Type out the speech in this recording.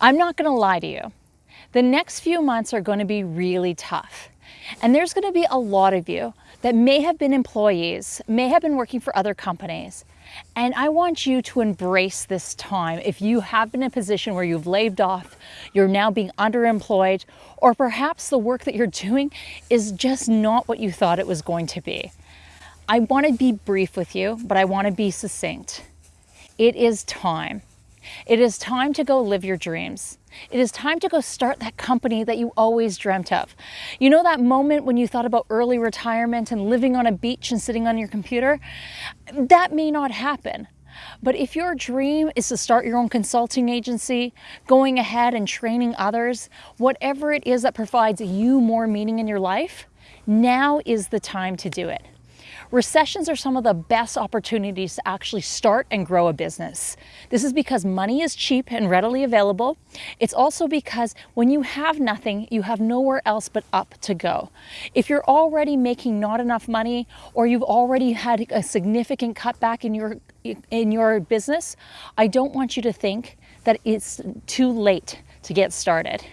I'm not gonna lie to you. The next few months are gonna be really tough. And there's gonna be a lot of you that may have been employees, may have been working for other companies. And I want you to embrace this time. If you have been in a position where you've laid off, you're now being underemployed, or perhaps the work that you're doing is just not what you thought it was going to be. I want to be brief with you, but I want to be succinct. It is time. It is time to go live your dreams. It is time to go start that company that you always dreamt of. You know that moment when you thought about early retirement and living on a beach and sitting on your computer? That may not happen. But if your dream is to start your own consulting agency, going ahead and training others, whatever it is that provides you more meaning in your life, now is the time to do it. Recessions are some of the best opportunities to actually start and grow a business. This is because money is cheap and readily available. It's also because when you have nothing, you have nowhere else but up to go. If you're already making not enough money or you've already had a significant cutback in your in your business, I don't want you to think that it's too late to get started.